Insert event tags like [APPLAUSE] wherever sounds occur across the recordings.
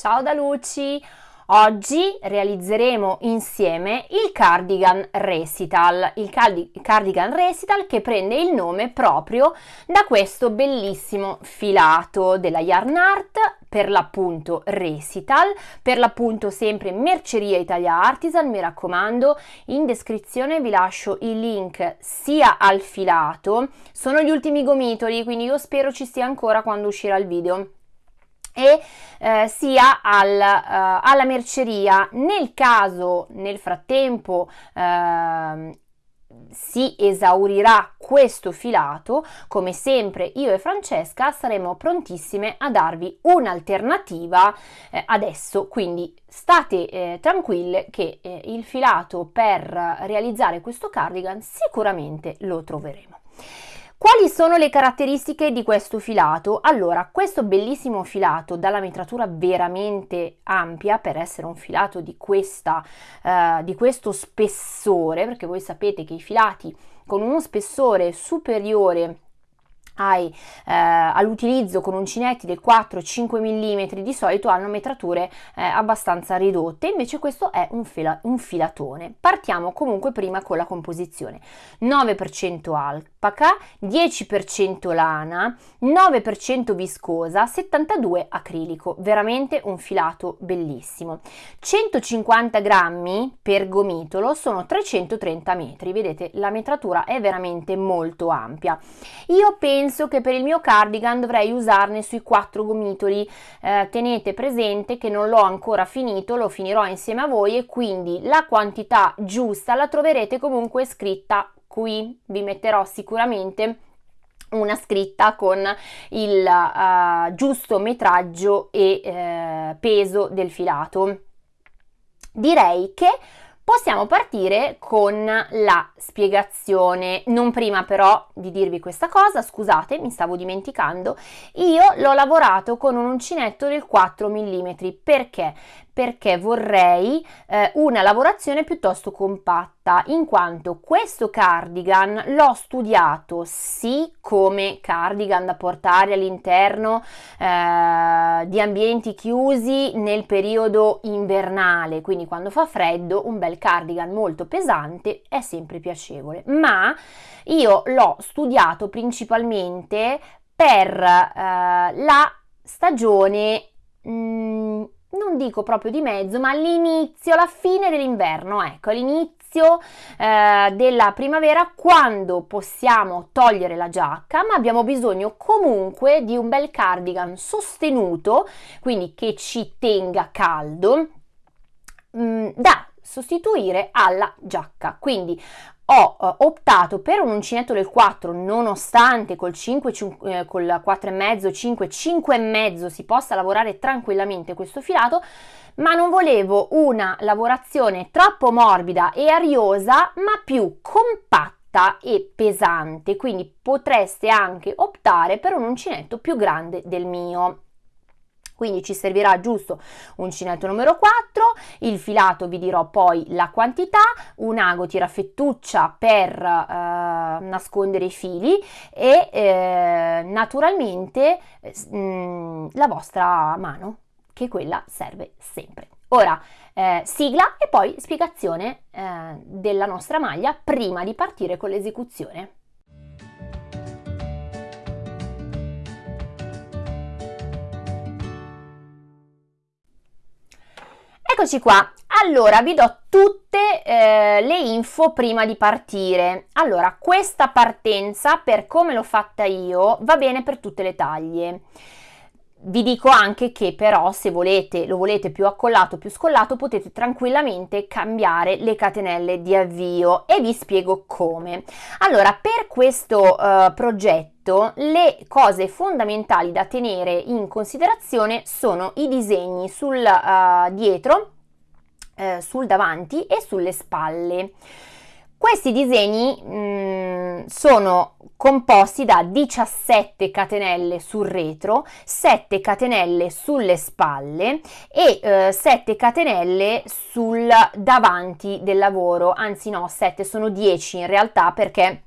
Ciao da Luci! Oggi realizzeremo insieme il cardigan recital, il cardigan recital che prende il nome proprio da questo bellissimo filato della Yarn Art, per l'appunto recital, per l'appunto sempre Merceria Italia Artisan, mi raccomando, in descrizione vi lascio il link sia al filato, sono gli ultimi gomitoli, quindi io spero ci sia ancora quando uscirà il video e eh, sia al, uh, alla merceria. Nel caso nel frattempo eh, si esaurirà questo filato, come sempre io e Francesca saremo prontissime a darvi un'alternativa eh, adesso, quindi state eh, tranquille che eh, il filato per realizzare questo cardigan sicuramente lo troveremo. Quali sono le caratteristiche di questo filato? Allora, questo bellissimo filato dalla metratura veramente ampia per essere un filato di, questa, uh, di questo spessore, perché voi sapete che i filati con uno spessore superiore hai, eh, all'utilizzo con uncinetti del 4-5 mm di solito hanno metrature eh, abbastanza ridotte, invece questo è un, fila, un, filatone. Partiamo comunque prima con la composizione. 9% alpaca, 10% lana, 9% viscosa, 72 acrilico, veramente un filato bellissimo. 150 grammi per gomitolo sono 330 metri, vedete la metratura è veramente molto ampia. Io penso che per il mio cardigan dovrei usarne sui quattro gomitoli eh, tenete presente che non l'ho ancora finito lo finirò insieme a voi e quindi la quantità giusta la troverete comunque scritta qui vi metterò sicuramente una scritta con il uh, giusto metraggio e uh, peso del filato. Direi che Possiamo partire con la spiegazione, non prima però di dirvi questa cosa, scusate, mi stavo dimenticando, io l'ho lavorato con un uncinetto del 4 mm, perché? Perché vorrei eh, una lavorazione piuttosto compatta in quanto questo cardigan l'ho studiato sì come cardigan da portare all'interno eh, di ambienti chiusi nel periodo invernale quindi quando fa freddo un bel cardigan molto pesante è sempre piacevole. Ma io l'ho studiato principalmente per eh, la stagione mh, mm, non dico proprio di mezzo, ma all'inizio, alla fine dell'inverno, ecco, all'inizio eh, della primavera, quando possiamo togliere la giacca, ma abbiamo bisogno comunque di un bel cardigan sostenuto, quindi che ci tenga caldo, mh, mm, da sostituire alla giacca. Quindi ho uh, optato per un uncinetto del 4 nonostante col 5, 5 eh, col 4,5 5 5,5 si possa lavorare tranquillamente questo filato ma non volevo una lavorazione troppo morbida e ariosa ma più compatta e pesante. Quindi potreste anche optare per un uncinetto più grande del mio quindi ci servirà giusto uncinetto numero 4, il filato vi dirò poi la quantità, un ago tirafettuccia per eh, nascondere i fili e eh, naturalmente mh, mm, la vostra mano che quella serve sempre. Ora eh, sigla e poi spiegazione eh, della nostra maglia prima di partire con l'esecuzione. Eccoci qua, allora vi do tutte eh, le info prima di partire. Allora, questa partenza, per come l'ho fatta io, va bene per tutte le taglie. Vi dico anche che però se volete, lo volete più accollato, più scollato, potete tranquillamente cambiare le catenelle di avvio e vi spiego come. Allora, per questo uh, progetto le cose fondamentali da tenere in considerazione sono i disegni sul uh, dietro, uh, sul davanti e sulle spalle. Questi disegni mh, mm, sono composti da 17 catenelle sul retro, 7 catenelle sulle spalle e eh, 7 catenelle sul davanti del lavoro, anzi no, 7 sono 10 in realtà perché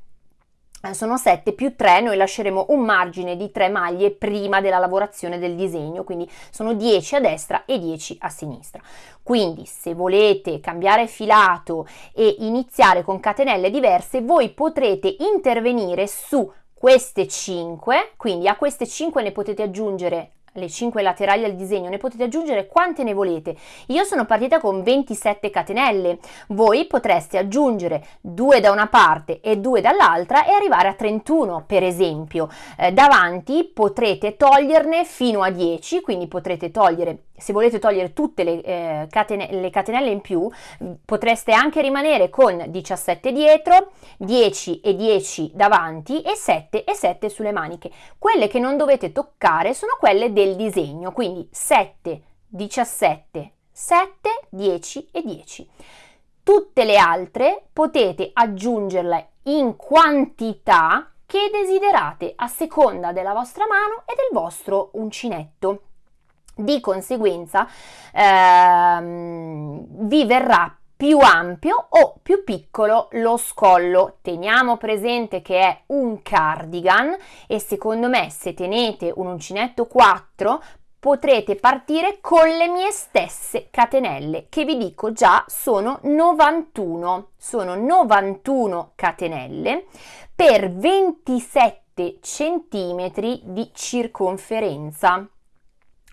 sono 7 più 3, noi lasceremo un margine di 3 maglie prima della lavorazione del disegno, quindi sono 10 a destra e 10 a sinistra. Quindi se volete cambiare filato e iniziare con catenelle diverse, voi potrete intervenire su queste 5, quindi a queste 5 ne potete aggiungere le 5 laterali al disegno, ne potete aggiungere quante ne volete. Io sono partita con 27 catenelle, voi potreste aggiungere 2 da una parte e 2 dall'altra e arrivare a 31 per esempio. Eh, davanti potrete toglierne fino a 10, quindi potrete togliere se volete togliere tutte le, eh, catene, le, catenelle in più, potreste anche rimanere con 17 dietro, 10 e 10 davanti e 7 e 7 sulle maniche. Quelle che non dovete toccare sono quelle del disegno, quindi 7, 17, 7, 10 e 10. Tutte le altre potete aggiungerle in quantità che desiderate a seconda della vostra mano e del vostro uncinetto. Di conseguenza ehm, vi verrà più ampio o più piccolo lo scollo. Teniamo presente che è un cardigan e secondo me se tenete un uncinetto 4 potrete partire con le mie stesse catenelle che vi dico già sono 91 sono 91 catenelle per 27 centimetri di circonferenza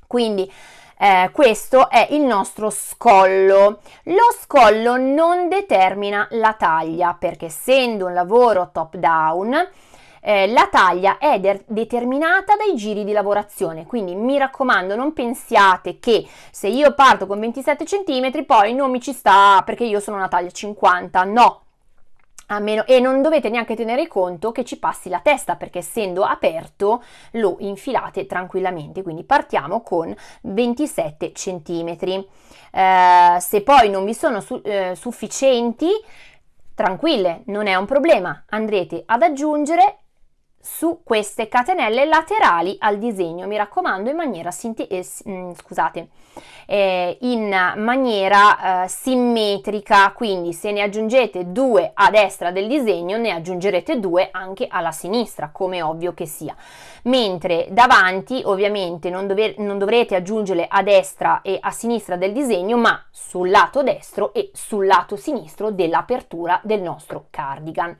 quindi eh, questo è il nostro scollo. Lo scollo non determina la taglia perché essendo un lavoro top down eh, la taglia è de- determinata dai giri di lavorazione, quindi mi raccomando non pensiate che se io parto con 27 cm poi non mi ci sta perché io sono una taglia 50, no, meno, e non dovete neanche tenere conto che ci passi la testa perché essendo aperto lo infilate tranquillamente. Quindi partiamo con 27 centimetri. Eh, se poi non vi sono su, eh, sufficienti tranquille non è un problema. Andrete ad aggiungere su queste catenelle laterali al disegno mi raccomando in maniera eh, mm, scusate eh, in maniera eh, simmetrica. Quindi se ne aggiungete due a destra del disegno ne aggiungerete due anche alla sinistra come ovvio che sia. Mentre davanti ovviamente non, non dovrete aggiungere a destra e a sinistra del disegno ma sul lato destro e sul lato sinistro dell'apertura del nostro cardigan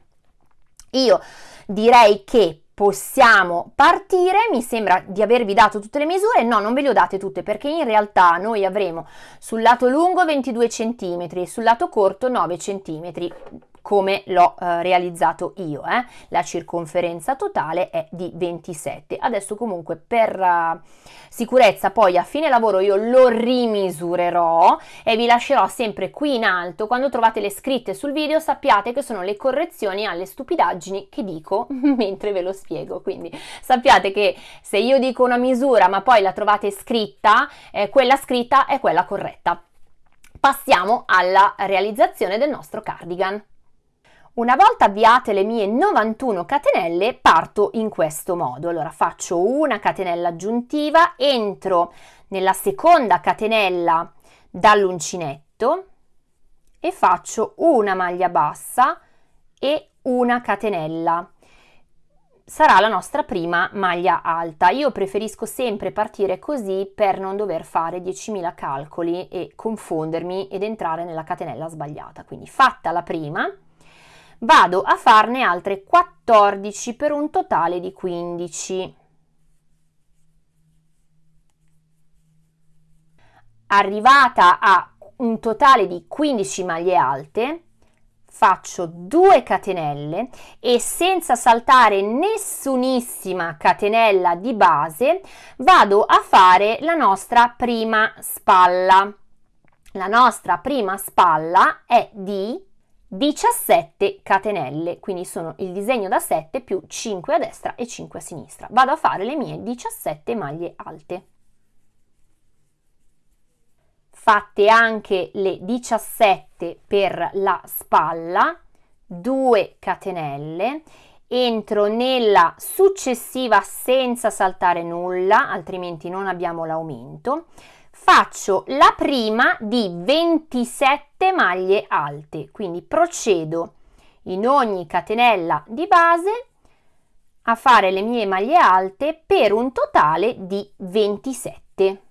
io direi che possiamo partire, mi sembra di avervi dato tutte le misure, no non ve le ho date tutte perché in realtà noi avremo sul lato lungo 22 cm, sul lato corto 9 cm, come l'ho eh, realizzato io. Eh. La circonferenza totale è di 27. Adesso comunque per uh, sicurezza poi a fine lavoro io lo rimisurerò e vi lascerò sempre qui in alto. Quando trovate le scritte sul video sappiate che sono le correzioni alle stupidaggini che dico [LAUGHS] mentre ve lo spiego. Quindi sappiate che se io dico una misura ma poi la trovate scritta, eh, quella scritta è quella corretta. Passiamo alla realizzazione del nostro cardigan. Una volta avviate le mie 91 catenelle parto in questo modo. Allora faccio una catenella aggiuntiva, entro nella seconda catenella dall'uncinetto e faccio una maglia bassa e una catenella. Sarà la nostra prima maglia alta. Io preferisco sempre partire così per non dover fare 10.000 calcoli e confondermi ed entrare nella catenella sbagliata. Quindi fatta la prima, vado a farne altre 14 per un totale di 15. Arrivata a un totale di 15 maglie alte, faccio 2 catenelle e senza saltare nessunissima catenella di base vado a fare la nostra prima spalla. La nostra prima spalla è di 17 catenelle, quindi sono il disegno da 7 più 5 a destra e 5 a sinistra. Vado a fare le mie 17 maglie alte. Fatte anche le 17 per la spalla, 2 catenelle, entro nella successiva senza saltare nulla, altrimenti non abbiamo l'aumento faccio la prima di 27 maglie alte, quindi procedo in ogni catenella di base a fare le mie maglie alte per un totale di 27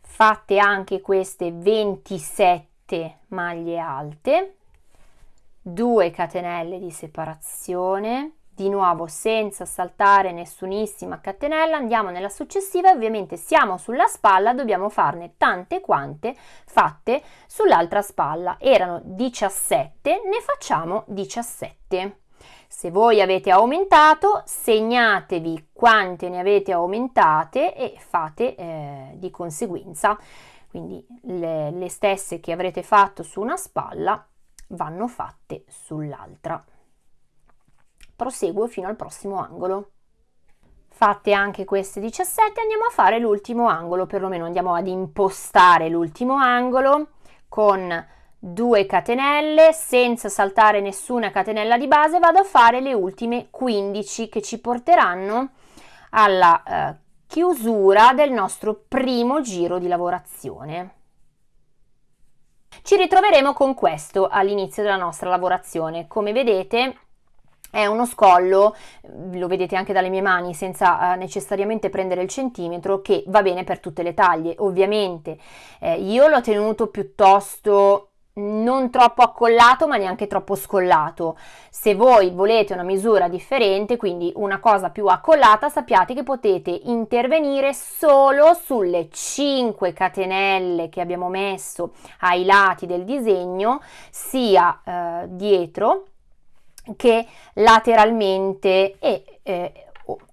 fatte anche queste 27 maglie alte 2 catenelle di separazione di nuovo senza saltare nessunissima catenella andiamo nella successiva ovviamente siamo sulla spalla dobbiamo farne tante quante fatte sull'altra spalla. Erano 17 ne facciamo 17 se voi avete aumentato segnatevi quante ne avete aumentate e fate eh, di conseguenza. Quindi le, le stesse che avrete fatto su una spalla vanno fatte sull'altra proseguo fino al prossimo angolo. Fatte anche queste 17 andiamo a fare l'ultimo angolo, perlomeno andiamo ad impostare l'ultimo angolo con 2 catenelle senza saltare nessuna catenella di base vado a fare le ultime 15 che ci porteranno alla eh, chiusura del nostro primo giro di lavorazione. Ci ritroveremo con questo all'inizio della nostra lavorazione. Come vedete è uno scollo, lo vedete anche dalle mie mani, senza eh, necessariamente prendere il centimetro, che va bene per tutte le taglie. Ovviamente eh, io l'ho tenuto piuttosto non troppo accollato ma neanche troppo scollato. Se voi volete una misura differente, quindi una cosa più accollata, sappiate che potete intervenire solo sulle 5 catenelle che abbiamo messo ai lati del disegno, sia eh, dietro che lateralmente e eh,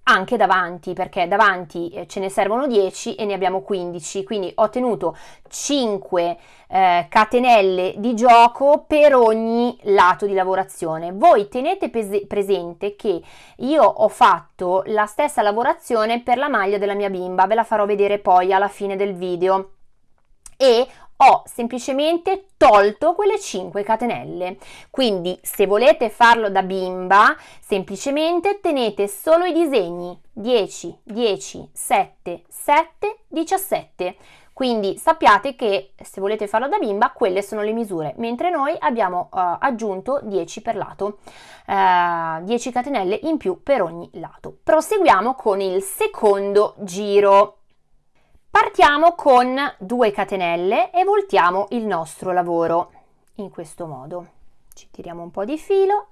anche davanti perché davanti eh, ce ne servono 10 e ne abbiamo 15 quindi ho tenuto 5 eh, catenelle di gioco per ogni lato di lavorazione. Voi tenete presente che io ho fatto la stessa lavorazione per la maglia della mia bimba. Ve la farò vedere poi alla fine del video. E ho semplicemente tolto quelle 5 catenelle. Quindi se volete farlo da bimba semplicemente tenete solo i disegni. 10 10 7 7 17 quindi sappiate che se volete farlo da bimba quelle sono le misure. Mentre noi abbiamo uh, aggiunto 10 per lato uh, 10 catenelle in più per ogni lato. Proseguiamo con il secondo giro Partiamo con 2 catenelle e voltiamo il nostro lavoro in questo modo. Ci tiriamo un po' di filo.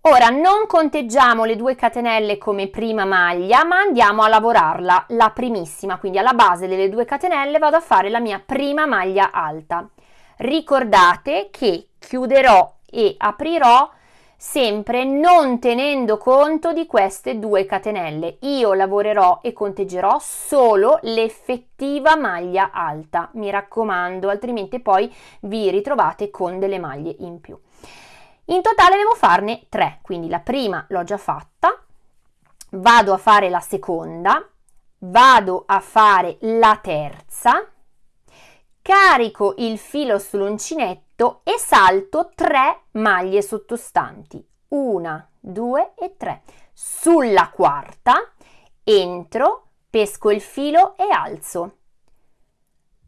Ora non conteggiamo le 2 catenelle come prima maglia, ma andiamo a lavorarla la primissima, quindi alla base delle 2 catenelle vado a fare la mia prima maglia alta. Ricordate che chiuderò e aprirò sempre non tenendo conto di queste due catenelle. Io lavorerò e conteggerò solo l'effettiva maglia alta, mi raccomando, altrimenti poi vi ritrovate con delle maglie in più. In totale devo farne tre, quindi la prima l'ho già fatta, vado a fare la seconda, vado a fare la terza, carico il filo sull'uncinetto salto e salto 3 maglie sottostanti, una, due e tre. Sulla quarta entro, pesco il filo e alzo.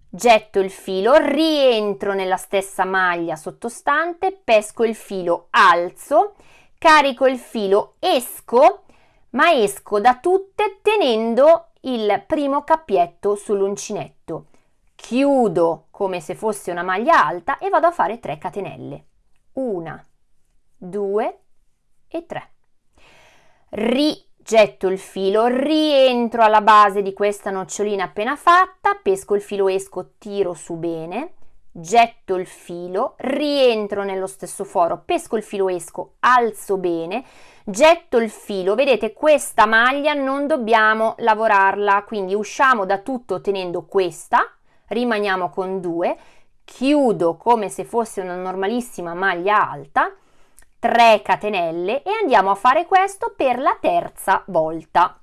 Getto il filo, rientro nella stessa maglia sottostante, pesco il filo, alzo, carico il filo, esco, ma esco da tutte tenendo il primo cappietto sull'uncinetto chiudo come se fosse una maglia alta e vado a fare 3 catenelle. Una, due e tre. Rigetto il filo, rientro alla base di questa nocciolina appena fatta, pesco il filo, esco, tiro su bene, getto il filo, rientro nello stesso foro, pesco il filo, esco, alzo bene, getto il filo, vedete questa maglia non dobbiamo lavorarla, quindi usciamo da tutto tenendo questa, rimaniamo con 2, chiudo come se fosse una normalissima maglia alta, 3 catenelle e andiamo a fare questo per la terza volta.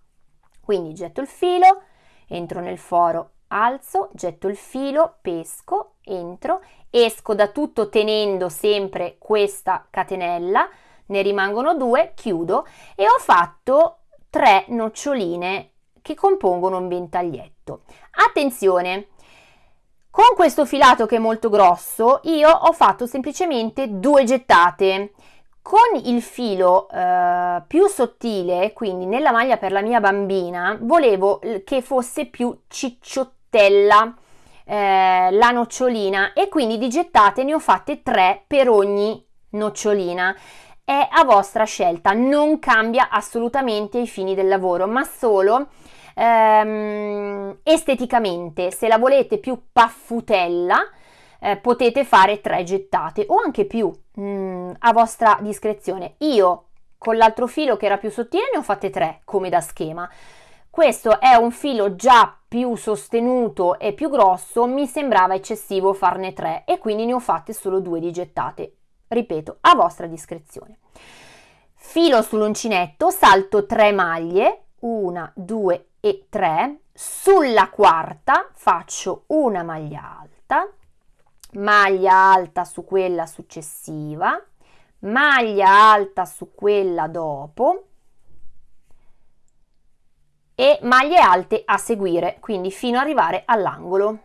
Quindi getto il filo, entro nel foro, alzo, getto il filo, pesco, entro, esco da tutto tenendo sempre questa catenella, ne rimangono due, chiudo e ho fatto tre noccioline che compongono un ventaglietto. Attenzione, con questo filato che è molto grosso io ho fatto semplicemente due gettate. Con il filo eh, più sottile, quindi nella maglia per la mia bambina, volevo che fosse più cicciottella eh, la nocciolina e quindi di gettate ne ho fatte tre per ogni nocciolina. È a vostra scelta, non cambia assolutamente i fini del lavoro, ma solo ehm, esteticamente. Se la volete più paffutella, eh, potete fare tre gettate o anche più mh, mm, a vostra discrezione. Io con l'altro filo che era più sottile ne ho fatte tre come da schema. Questo è un filo già più sostenuto e più grosso, mi sembrava eccessivo farne tre e quindi ne ho fatte solo due di gettate. Ripeto, a vostra discrezione. Filo sull'uncinetto, salto tre maglie, una, due e tre. Sulla quarta faccio una maglia alta, maglia alta su quella successiva, maglia alta su quella dopo e maglie alte a seguire, quindi fino ad arrivare all'angolo.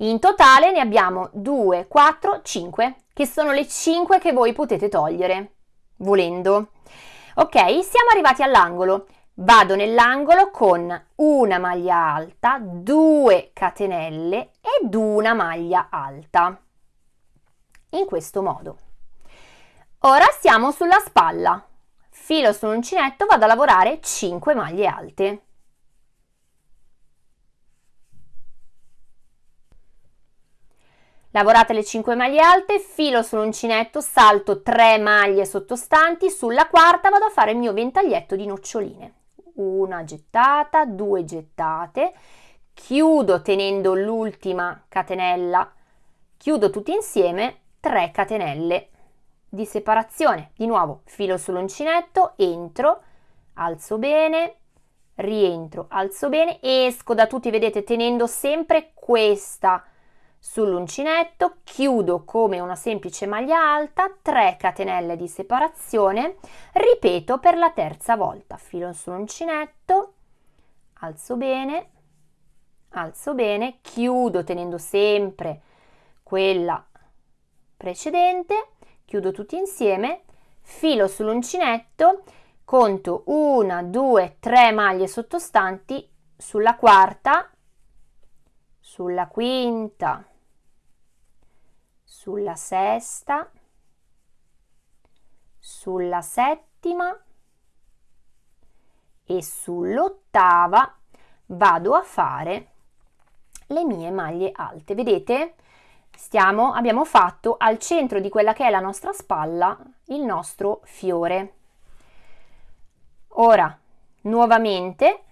In totale ne abbiamo 2, 4, 5, che sono le 5 che voi potete togliere, volendo. Ok, siamo arrivati all'angolo vado nell'angolo con una maglia alta, due catenelle ed una maglia alta. In questo modo. Ora siamo sulla spalla. Filo sull'uncinetto, vado a lavorare 5 maglie alte. Lavorate le 5 maglie alte, filo sull'uncinetto, salto 3 maglie sottostanti, sulla quarta vado a fare il mio ventaglietto di noccioline una gettata, due gettate, chiudo tenendo l'ultima catenella, chiudo tutti insieme 3 catenelle di separazione. Di nuovo filo sull'uncinetto, entro, alzo bene, rientro, alzo bene, esco da tutti, vedete, tenendo sempre questa sull'uncinetto, chiudo come una semplice maglia alta, 3 catenelle di separazione, ripeto per la terza volta, filo sull'uncinetto, alzo bene, alzo bene, chiudo tenendo sempre quella precedente, chiudo tutti insieme, filo sull'uncinetto, conto 1, 2, 3 maglie sottostanti, sulla quarta, sulla quinta, sulla sesta, sulla settima e sull'ottava vado a fare le mie maglie alte. Vedete? Stiamo, abbiamo fatto al centro di quella che è la nostra spalla il nostro fiore. Ora, nuovamente,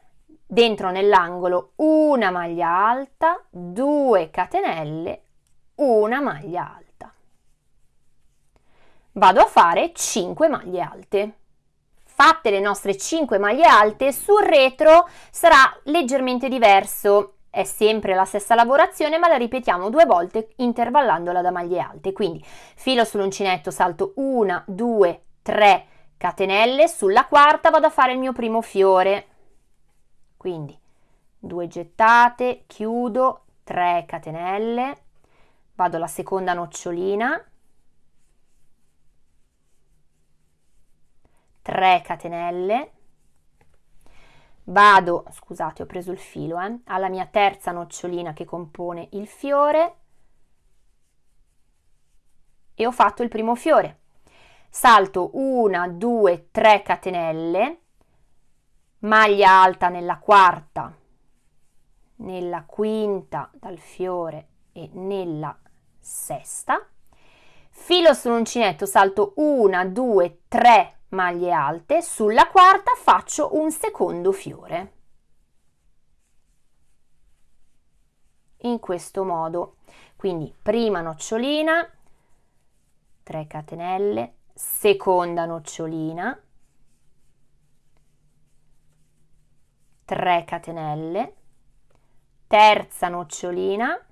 dentro nell'angolo una maglia alta, due catenelle, una maglia alta vado a fare 5 maglie alte. Fatte le nostre 5 maglie alte, sul retro sarà leggermente diverso. È sempre la stessa lavorazione, ma la ripetiamo due volte intervallandola da maglie alte. Quindi filo sull'uncinetto, salto 1, 2, 3 catenelle, sulla quarta vado a fare il mio primo fiore. Quindi due gettate, chiudo, 3 catenelle, vado alla seconda nocciolina, 3 catenelle. Vado scusate ho preso il filo eh, alla mia terza nocciolina che compone il fiore. E ho fatto il primo fiore. Salto 1 2 3 catenelle. Maglia alta nella quarta nella quinta dal fiore e nella sesta. Filo sull'uncinetto salto 1 2 3 maglie alte, sulla quarta faccio un secondo fiore. In questo modo, quindi prima nocciolina, 3 catenelle, seconda nocciolina, 3 catenelle, terza nocciolina,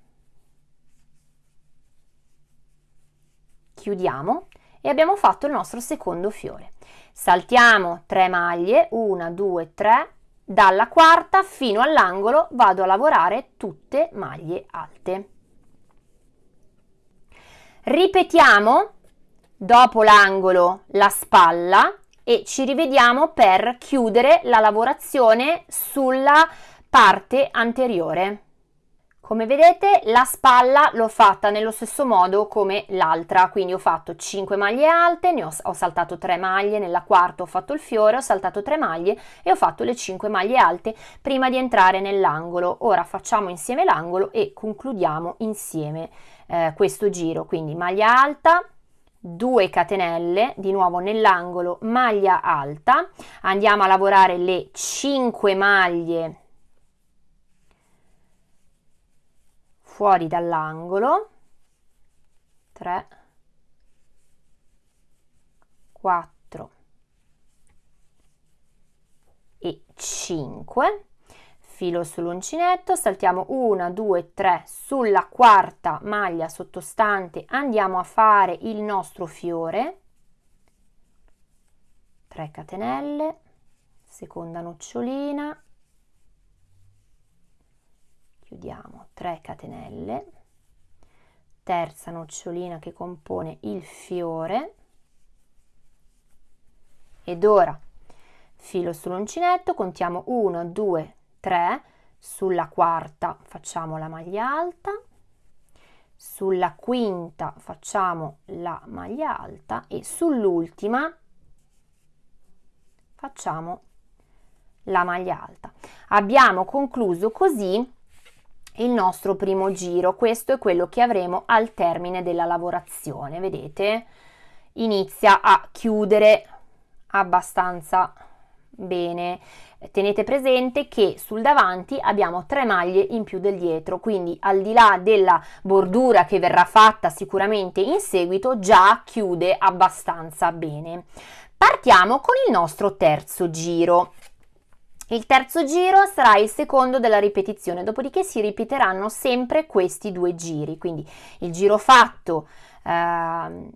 chiudiamo e abbiamo fatto il nostro secondo fiore. Saltiamo 3 maglie, 1, 2, 3, dalla quarta fino all'angolo vado a lavorare tutte maglie alte. Ripetiamo dopo l'angolo la spalla e ci rivediamo per chiudere la lavorazione sulla parte anteriore. Come vedete la spalla l'ho fatta nello stesso modo come l'altra, quindi ho fatto 5 maglie alte, ho, ho, saltato 3 maglie, nella quarta ho fatto il fiore, ho saltato 3 maglie e ho fatto le 5 maglie alte prima di entrare nell'angolo. Ora facciamo insieme l'angolo e concludiamo insieme eh, questo giro, quindi maglia alta, 2 catenelle di nuovo nell'angolo maglia alta. Andiamo a lavorare le 5 maglie fuori dall'angolo. 3 4 e 5 filo sull'uncinetto saltiamo 1 2 3 sulla quarta maglia sottostante andiamo a fare il nostro fiore. 3 catenelle seconda nocciolina chiudiamo 3 catenelle terza nocciolina che compone il fiore ed ora filo sull'uncinetto contiamo 1 2 3 sulla quarta facciamo la maglia alta sulla quinta facciamo la maglia alta e sull'ultima facciamo la maglia alta. Abbiamo concluso così il nostro primo giro. Questo è quello che avremo al termine della lavorazione. Vedete? Inizia a chiudere abbastanza bene. Tenete presente che sul davanti abbiamo tre maglie in più del dietro, quindi al di là della bordura che verrà fatta sicuramente in seguito, già chiude abbastanza bene. Partiamo con il nostro terzo giro. Il terzo giro sarà il secondo della ripetizione, dopodiché si ripeteranno sempre questi due giri, quindi il giro fatto eh,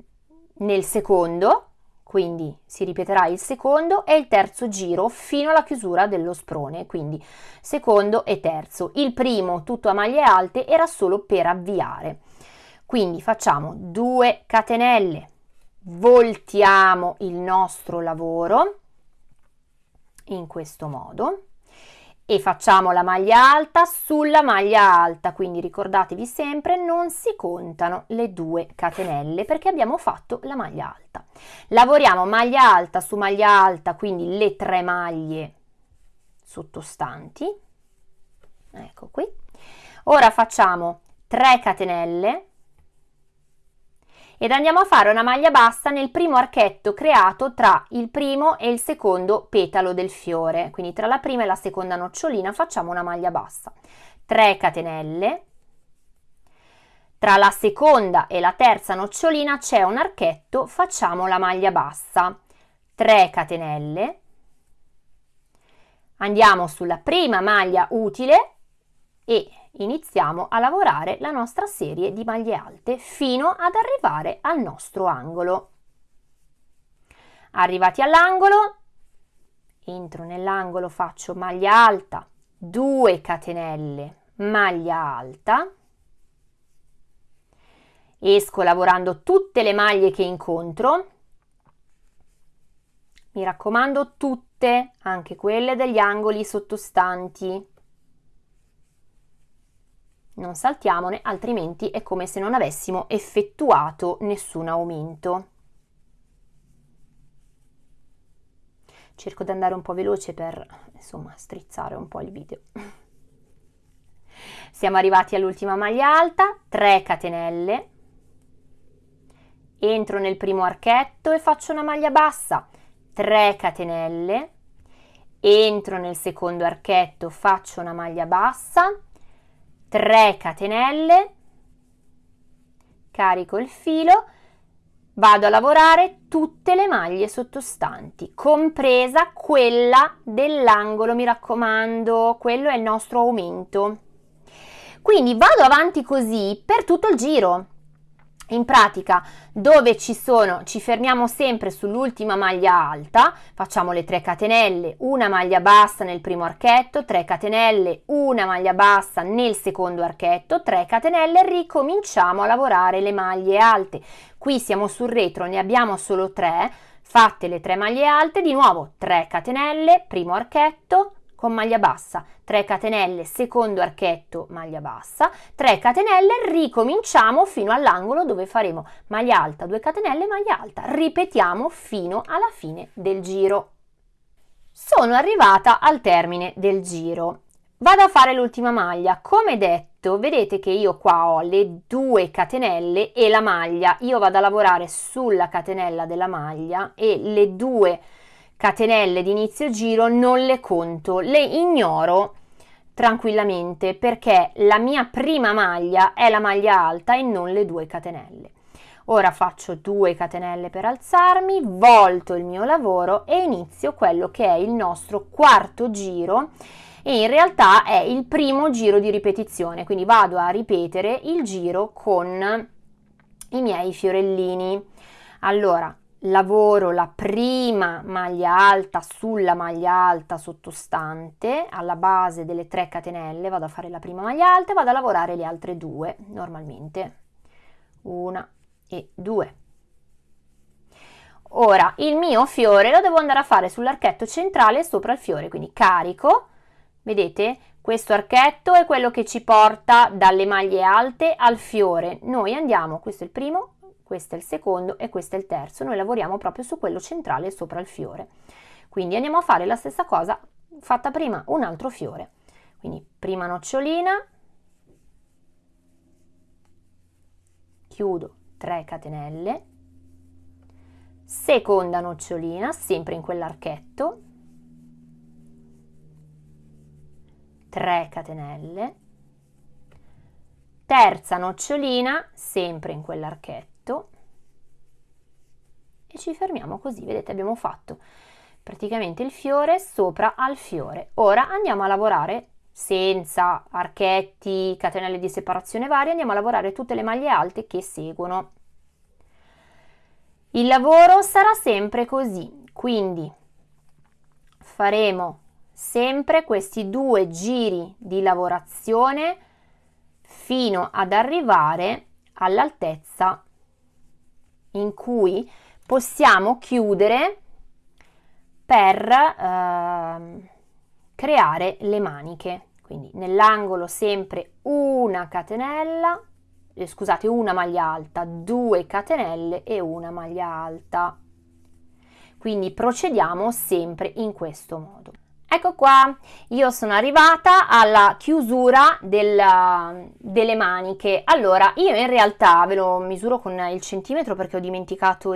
nel secondo, quindi si ripeterà il secondo e il terzo giro fino alla chiusura dello sprone, quindi secondo e terzo. Il primo, tutto a maglie alte, era solo per avviare. Quindi facciamo 2 catenelle, voltiamo il nostro lavoro in questo modo. E facciamo la maglia alta sulla maglia alta quindi ricordatevi sempre non si contano le due catenelle perché abbiamo fatto la maglia alta. Lavoriamo maglia alta su maglia alta quindi le tre maglie sottostanti. Ecco qui. Ora facciamo 3 catenelle ed andiamo a fare una maglia bassa nel primo archetto creato tra il primo e il secondo petalo del fiore. Quindi tra la prima e la seconda nocciolina facciamo una maglia bassa. 3 catenelle. Tra la seconda e la terza nocciolina c'è un archetto facciamo la maglia bassa. 3 catenelle. Andiamo sulla prima maglia utile e iniziamo a lavorare la nostra serie di maglie alte fino ad arrivare al nostro angolo. Arrivati all'angolo, entro nell'angolo, faccio maglia alta, 2 catenelle, maglia alta, esco lavorando tutte le maglie che incontro, mi raccomando tutte, anche quelle degli angoli sottostanti non saltiamone, altrimenti è come se non avessimo effettuato nessun aumento. Cerco di andare un po' veloce per, insomma, strizzare un po' il video. [LAUGHS] Siamo arrivati all'ultima maglia alta, 3 catenelle, entro nel primo archetto e faccio una maglia bassa, 3 catenelle, entro nel secondo archetto, faccio una maglia bassa, 3 catenelle, carico il filo, vado a lavorare tutte le maglie sottostanti, compresa quella dell'angolo, mi raccomando, quello è il nostro aumento. Quindi vado avanti così per tutto il giro. In pratica dove ci sono ci fermiamo sempre sull'ultima maglia alta facciamo le 3 catenelle una maglia bassa nel primo archetto 3 catenelle una maglia bassa nel secondo archetto 3 catenelle ricominciamo a lavorare le maglie alte. Qui siamo sul retro ne abbiamo solo 3 fatte le 3 maglie alte di nuovo 3 catenelle primo archetto con maglia bassa, 3 catenelle, secondo archetto, maglia bassa, 3 catenelle, ricominciamo fino all'angolo dove faremo maglia alta, 2 catenelle, maglia alta, ripetiamo fino alla fine del giro. Sono arrivata al termine del giro. Vado a fare l'ultima maglia, come detto, vedete che io qua ho le due catenelle e la maglia, io vado a lavorare sulla catenella della maglia e le due catenelle catenelle di inizio giro non le conto, le ignoro tranquillamente perché la mia prima maglia è la maglia alta e non le due catenelle. Ora faccio due catenelle per alzarmi, volto il mio lavoro e inizio quello che è il nostro quarto giro e in realtà è il primo giro di ripetizione, quindi vado a ripetere il giro con i miei fiorellini. Allora, lavoro la prima maglia alta sulla maglia alta sottostante alla base delle 3 catenelle vado a fare la prima maglia alta e vado a lavorare le altre due normalmente. Una e due. Ora il mio fiore lo devo andare a fare sull'archetto centrale sopra il fiore quindi carico. Vedete? Questo archetto è quello che ci porta dalle maglie alte al fiore. Noi andiamo questo è il primo questo è il secondo e questo è il terzo. Noi lavoriamo proprio su quello centrale sopra il fiore. Quindi andiamo a fare la stessa cosa fatta prima un altro fiore. Quindi prima nocciolina, chiudo 3 catenelle, seconda nocciolina, sempre in quell'archetto, 3 catenelle, terza nocciolina, sempre in quell'archetto, e ci fermiamo così, vedete abbiamo fatto praticamente il fiore sopra al fiore. Ora andiamo a lavorare senza archetti, catenelle di separazione varie, andiamo a lavorare tutte le maglie alte che seguono. Il lavoro sarà sempre così, quindi faremo sempre questi due giri di lavorazione fino ad arrivare all'altezza in cui possiamo chiudere per eh, creare le maniche. Quindi nell'angolo sempre una catenella, eh, scusate, una maglia alta, due catenelle e una maglia alta. Quindi procediamo sempre in questo modo. Ecco qua, io sono arrivata alla chiusura della, delle maniche. Allora, io in realtà ve lo misuro con il centimetro perché ho dimenticato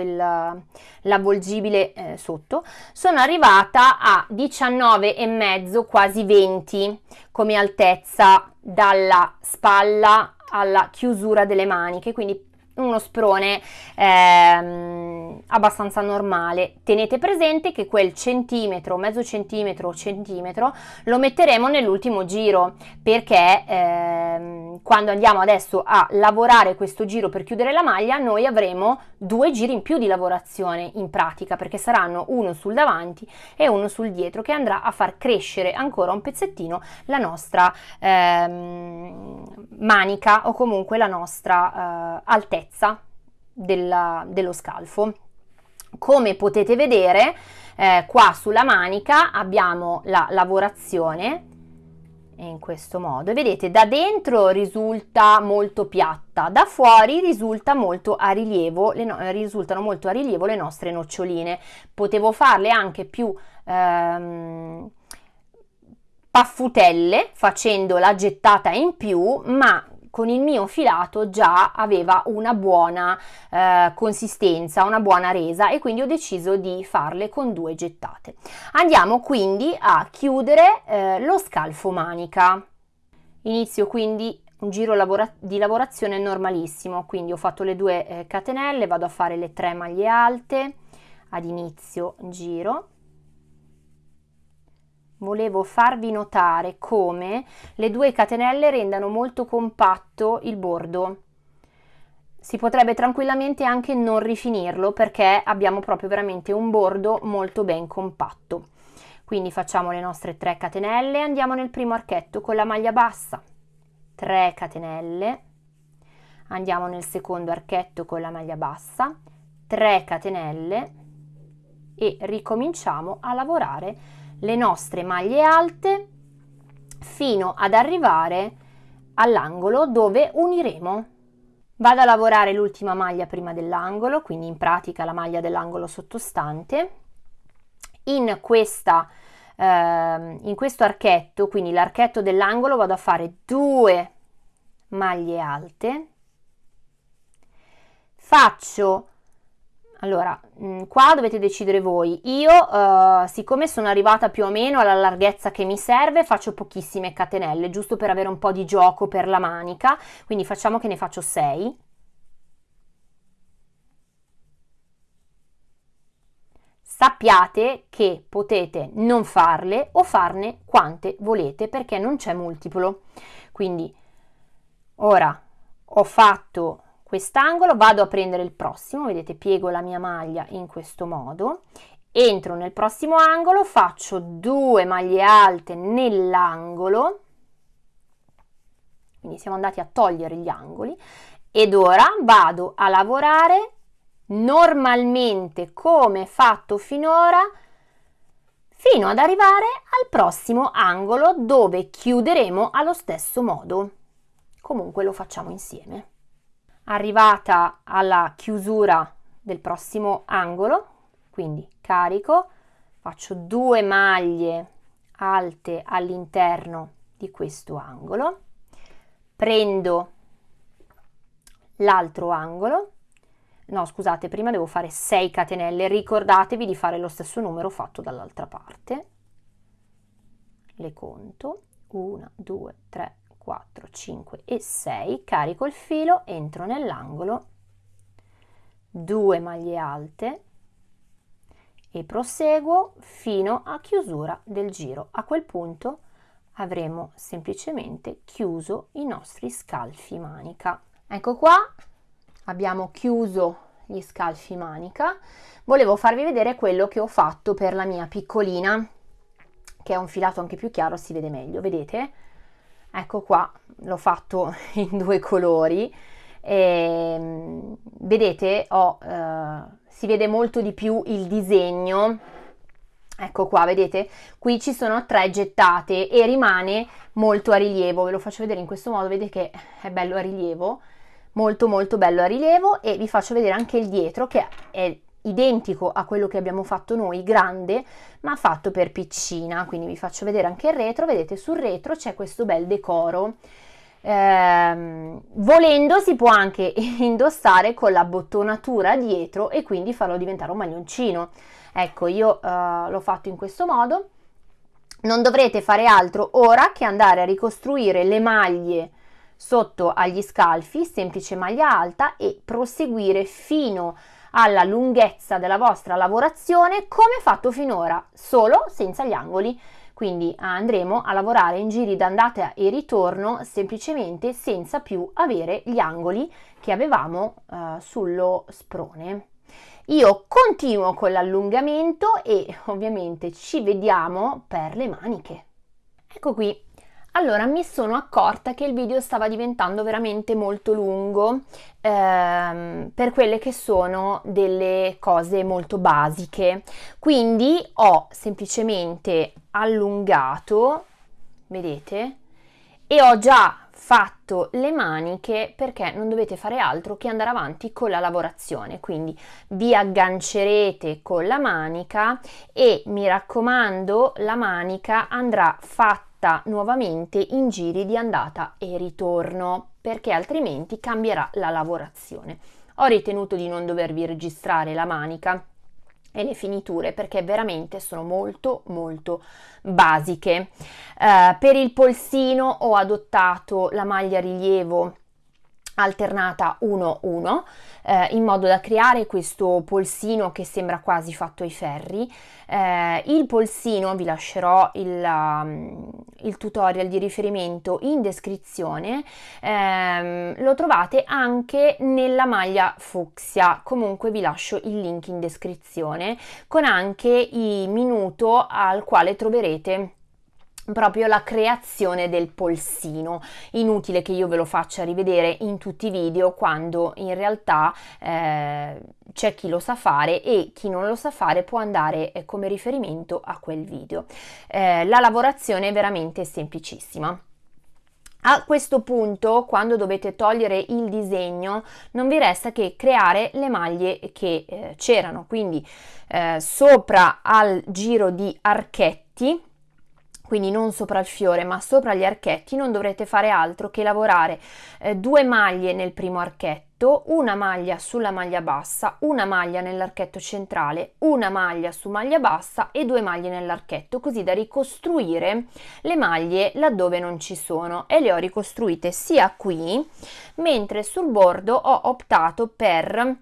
l'avvolgibile eh, sotto. Sono arrivata a 19,5, quasi 20 come altezza dalla spalla alla chiusura delle maniche, quindi uno sprone ehm, abbastanza normale. Tenete presente che quel centimetro, mezzo centimetro o centimetro lo metteremo nell'ultimo giro perché ehm, quando andiamo adesso a lavorare questo giro per chiudere la maglia noi avremo due giri in più di lavorazione in pratica perché saranno uno sul davanti e uno sul dietro che andrà a far crescere ancora un pezzettino la nostra ehm, manica o comunque la nostra eh, altezza altezza della, dello scalfo. Come potete vedere, eh, qua sulla manica abbiamo la lavorazione in questo modo. Vedete, da dentro risulta molto piatta, da fuori risulta molto a rilievo, le no risultano molto a rilievo le nostre noccioline. Potevo farle anche più ehm, paffutelle facendo la gettata in più, ma con il mio filato già aveva una buona eh, consistenza, una buona resa e quindi ho deciso di farle con due gettate. Andiamo quindi a chiudere eh, lo scalfo manica. Inizio quindi un giro lavora di lavorazione normalissimo, quindi ho fatto le due eh, catenelle, vado a fare le tre maglie alte ad inizio giro volevo farvi notare come le due catenelle rendano molto compatto il bordo. si potrebbe tranquillamente anche non rifinirlo perché abbiamo proprio veramente un bordo molto ben compatto. Quindi facciamo le nostre 3 catenelle e andiamo nel primo archetto con la maglia bassa. 3 catenelle, andiamo nel secondo archetto con la maglia bassa, 3 catenelle e ricominciamo a lavorare le nostre maglie alte fino ad arrivare all'angolo dove uniremo Vado a lavorare l'ultima maglia prima dell'angolo, quindi in pratica la maglia dell'angolo sottostante. In, questa, eh, in questo archetto, quindi l'archetto dell'angolo, vado a fare due maglie alte. Faccio allora, mm, qua dovete decidere voi. Io, uh, siccome sono arrivata più o meno alla larghezza che mi serve, faccio pochissime catenelle, giusto per avere un po' di gioco per la manica. Quindi facciamo che ne faccio 6. Sappiate che potete non farle o farne quante volete perché non c'è multiplo. Quindi, ora ho fatto quest'angolo, vado a prendere il prossimo, vedete piego la mia maglia in questo modo, entro nel prossimo angolo, faccio due maglie alte nell'angolo, quindi siamo andati a togliere gli angoli, ed ora vado a lavorare normalmente come fatto finora fino ad arrivare al prossimo angolo dove chiuderemo allo stesso modo. Comunque lo facciamo insieme arrivata alla chiusura del prossimo angolo, quindi carico, faccio due maglie alte all'interno di questo angolo, prendo l'altro angolo, no scusate, prima devo fare 6 catenelle, ricordatevi di fare lo stesso numero fatto dall'altra parte, le conto, 1, 2, 3, 4, 5 e 6, carico il filo, entro nell'angolo, 2 maglie alte e proseguo fino a chiusura del giro. A quel punto avremo semplicemente chiuso i nostri scalfi manica. Ecco qua, abbiamo chiuso gli scalfi manica. Volevo farvi vedere quello che ho fatto per la mia piccolina, che è un filato anche più chiaro, si vede meglio, vedete? Ecco qua l'ho fatto [LAUGHS] in due colori. E, ehm, vedete ho, eh, si vede molto di più il disegno. Ecco qua vedete? Qui ci sono tre gettate e rimane molto a rilievo. Ve lo faccio vedere in questo modo vedete che è bello a rilievo. Molto molto bello a rilievo e vi faccio vedere anche il dietro che è identico a quello che abbiamo fatto noi, grande, ma fatto per piccina, quindi vi faccio vedere anche il retro, vedete sul retro c'è questo bel decoro. Eh, volendo si può anche [LAUGHS] indossare con la bottonatura dietro e quindi farlo diventare un maglioncino. Ecco, io eh, l'ho fatto in questo modo. Non dovrete fare altro ora che andare a ricostruire le maglie sotto agli scalfi, semplice maglia alta e proseguire fino a alla lunghezza della vostra lavorazione come fatto finora, solo senza gli angoli. Quindi andremo a lavorare in giri d'andata e ritorno semplicemente senza più avere gli angoli che avevamo eh, sullo sprone. Io continuo con l'allungamento e ovviamente ci vediamo per le maniche. Ecco qui, allora mi sono accorta che il video stava diventando veramente molto lungo ehm, per quelle che sono delle cose molto basiche. Quindi ho semplicemente allungato vedete e ho già fatto le maniche perché non dovete fare altro che andare avanti con la lavorazione. Quindi vi aggancerete con la manica e mi raccomando la manica andrà fatta fatta nuovamente in giri di andata e ritorno perché altrimenti cambierà la lavorazione. Ho ritenuto di non dovervi registrare la manica e le finiture perché veramente sono molto molto basiche. Uh, per il polsino ho adottato la maglia rilievo alternata 1-1 eh, in modo da creare questo polsino che sembra quasi fatto ai ferri. Eh, il polsino vi lascerò il, um, il, tutorial di riferimento in descrizione, eh, lo trovate anche nella maglia fucsia, comunque vi lascio il link in descrizione con anche il minuto al quale troverete proprio la creazione del polsino. Inutile che io ve lo faccia rivedere in tutti i video quando in realtà eh, c'è chi lo sa fare e chi non lo sa fare può andare eh, come riferimento a quel video. Eh, la lavorazione è veramente semplicissima. A questo punto, quando dovete togliere il disegno, non vi resta che creare le maglie che eh, c'erano, quindi eh, sopra al giro di archetti quindi non sopra il fiore ma sopra gli archetti, non dovrete fare altro che lavorare eh, due maglie nel primo archetto, una maglia sulla maglia bassa, una maglia nell'archetto centrale, una maglia su maglia bassa e due maglie nell'archetto, così da ricostruire le maglie laddove non ci sono. E le ho ricostruite sia qui, mentre sul bordo ho optato per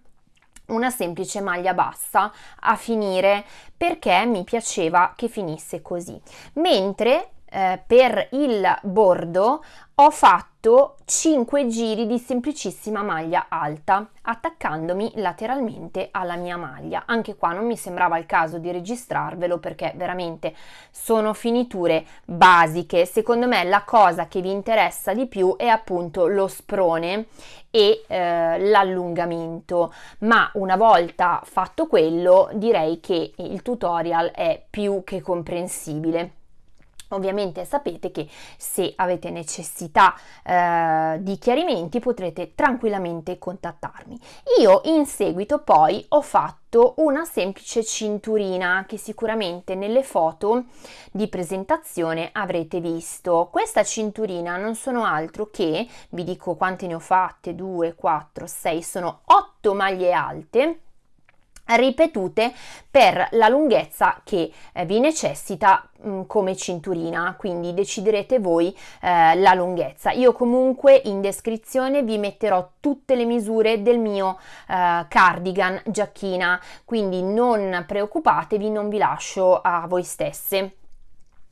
una semplice maglia bassa a finire perché mi piaceva che finisse così. Mentre eh, per il bordo ho fatto 5 giri di semplicissima maglia alta attaccandomi lateralmente alla mia maglia. Anche qua non mi sembrava il caso di registrarvelo perché veramente sono finiture basiche. Secondo me la cosa che vi interessa di più è appunto lo sprone e eh, l'allungamento. Ma una volta fatto quello direi che il tutorial è più che comprensibile Ovviamente sapete che se avete necessità eh, di chiarimenti potrete tranquillamente contattarmi. Io in seguito poi ho fatto una semplice cinturina che sicuramente nelle foto di presentazione avrete visto. Questa cinturina non sono altro che, vi dico quante ne ho fatte, 2, 4, 6, sono 8 maglie alte ripetute per la lunghezza che eh, vi necessita mh, come cinturina. Quindi deciderete voi eh, la lunghezza. Io comunque in descrizione vi metterò tutte le misure del mio eh, cardigan giacchina. Quindi non preoccupatevi non vi lascio a voi stesse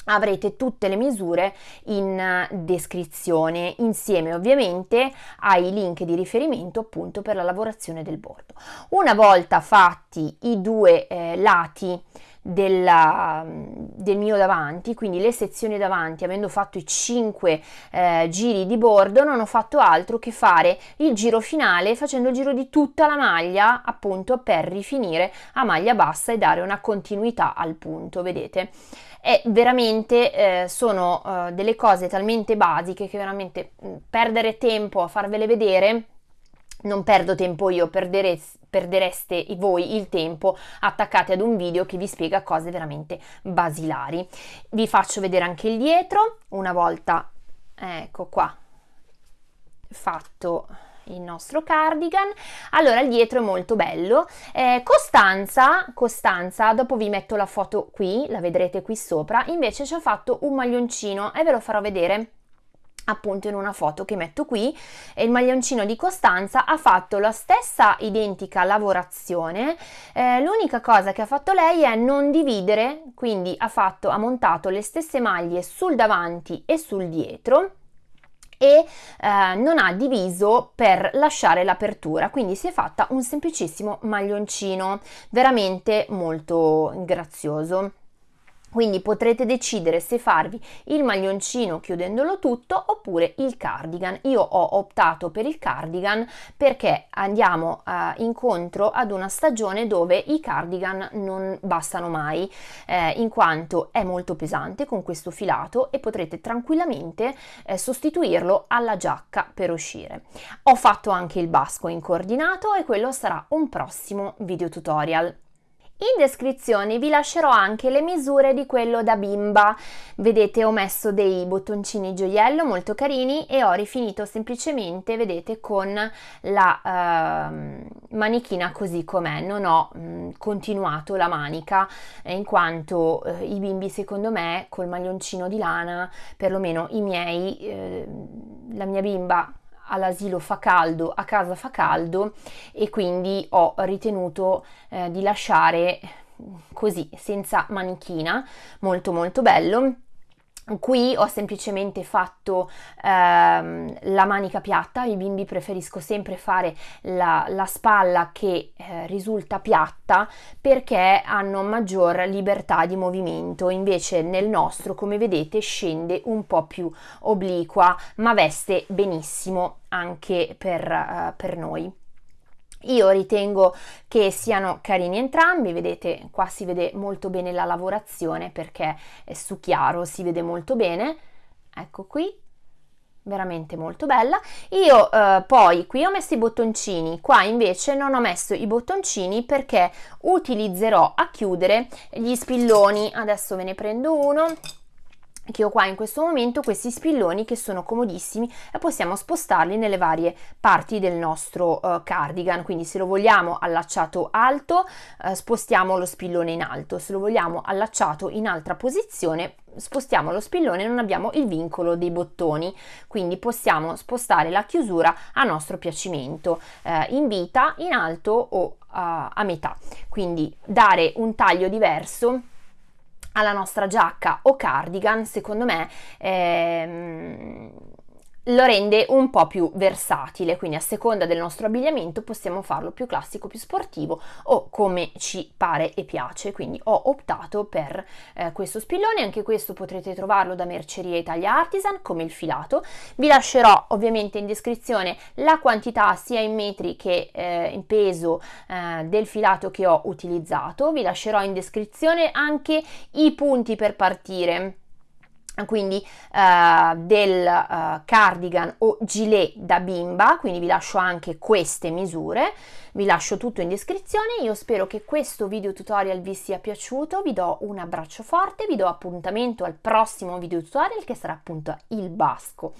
avrete tutte le misure in eh, descrizione insieme ovviamente ai link di riferimento appunto per la lavorazione del bordo. Una volta fatti i due eh, lati della, del mio davanti, quindi le sezioni davanti, avendo fatto i 5 eh, giri di bordo, non ho fatto altro che fare il giro finale facendo il giro di tutta la maglia appunto per rifinire a maglia bassa e dare una continuità al punto, vedete? E veramente eh, sono eh, delle cose talmente basiche che veramente mh, perdere tempo a farvele vedere non perdo tempo io, perdere, perdereste voi il tempo attaccati ad un video che vi spiega cose veramente basilari. Vi faccio vedere anche il dietro, una volta, ecco qua, fatto il nostro cardigan. Allora il dietro è molto bello. Eh, Costanza Costanza dopo vi metto la foto qui la vedrete qui sopra invece ci ha fatto un maglioncino e ve lo farò vedere appunto in una foto che metto qui e il maglioncino di Costanza ha fatto la stessa identica lavorazione. Eh, l'unica cosa che ha fatto lei è non dividere quindi ha fatto ha montato le stesse maglie sul davanti e sul dietro e eh, non ha diviso per lasciare l'apertura. Quindi si è fatta un semplicissimo maglioncino veramente molto grazioso quindi potrete decidere se farvi il maglioncino chiudendolo tutto oppure il cardigan. Io ho optato per il cardigan perché andiamo uh, incontro ad una stagione dove i cardigan non bastano mai eh, in quanto è molto pesante con questo filato e potrete tranquillamente eh, sostituirlo alla giacca per uscire. Ho fatto anche il basco in coordinato e quello sarà un prossimo video tutorial. In descrizione vi lascerò anche le misure di quello da bimba. Vedete ho messo dei bottoncini gioiello molto carini e ho rifinito semplicemente, vedete, con la uh, manichina così com'è. Non ho mh, continuato la manica eh, in quanto uh, i bimbi secondo me col maglioncino di lana, perlomeno i miei, uh, la mia bimba all'asilo fa caldo, a casa fa caldo e quindi ho ritenuto eh, di lasciare così senza manichina molto molto bello Qui ho semplicemente fatto ehm, la manica piatta, i bimbi preferisco sempre fare la, la spalla che eh, risulta piatta perché hanno maggior libertà di movimento, invece nel nostro come vedete scende un po' più obliqua ma veste benissimo anche per, uh, per noi. Io ritengo che siano carini entrambi, vedete qua si vede molto bene la lavorazione perché è su chiaro, si vede molto bene, ecco qui, veramente molto bella. Io eh, poi qui ho messo i bottoncini, qua invece non ho messo i bottoncini perché utilizzerò a chiudere gli spilloni, adesso ve ne prendo uno che ho qua in questo momento questi spilloni che sono comodissimi e possiamo spostarli nelle varie parti del nostro uh, cardigan. Quindi se lo vogliamo allacciato alto uh, spostiamo lo spillone in alto. Se lo vogliamo allacciato in altra posizione spostiamo lo spillone non abbiamo il vincolo dei bottoni. Quindi possiamo spostare la chiusura a nostro piacimento eh, in vita in alto o a, a metà. Quindi dare un taglio diverso alla nostra giacca o cardigan, secondo me ehm, lo rende un po' più versatile, quindi a seconda del nostro abbigliamento possiamo farlo più classico, più sportivo o come ci pare e piace, quindi ho optato per eh, questo spillone, anche questo potrete trovarlo da Merceria Italia Artisan come il filato, vi lascerò ovviamente in descrizione la quantità sia in metri che eh, in peso eh, del filato che ho utilizzato, vi lascerò in descrizione anche i punti per partire quindi uh, del uh, cardigan o gilet da bimba quindi vi lascio anche queste misure vi lascio tutto in descrizione. Io spero che questo video tutorial vi sia piaciuto vi do un abbraccio forte vi do appuntamento al prossimo video tutorial che sarà appunto il basco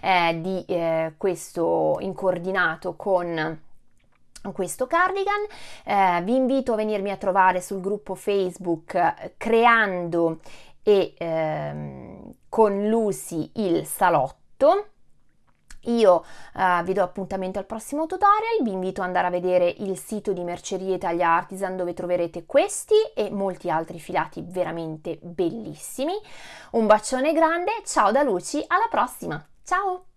eh, di eh, questo incordinato con questo cardigan. Eh, vi invito a venirmi a trovare sul gruppo facebook eh, creando e ehm, con Lucy il salotto. Io uh, vi do appuntamento al prossimo tutorial, vi invito ad andare a vedere il sito di Merceria Italia Artisan dove troverete questi e molti altri filati veramente bellissimi. Un bacione grande, ciao da Luci, alla prossima, ciao!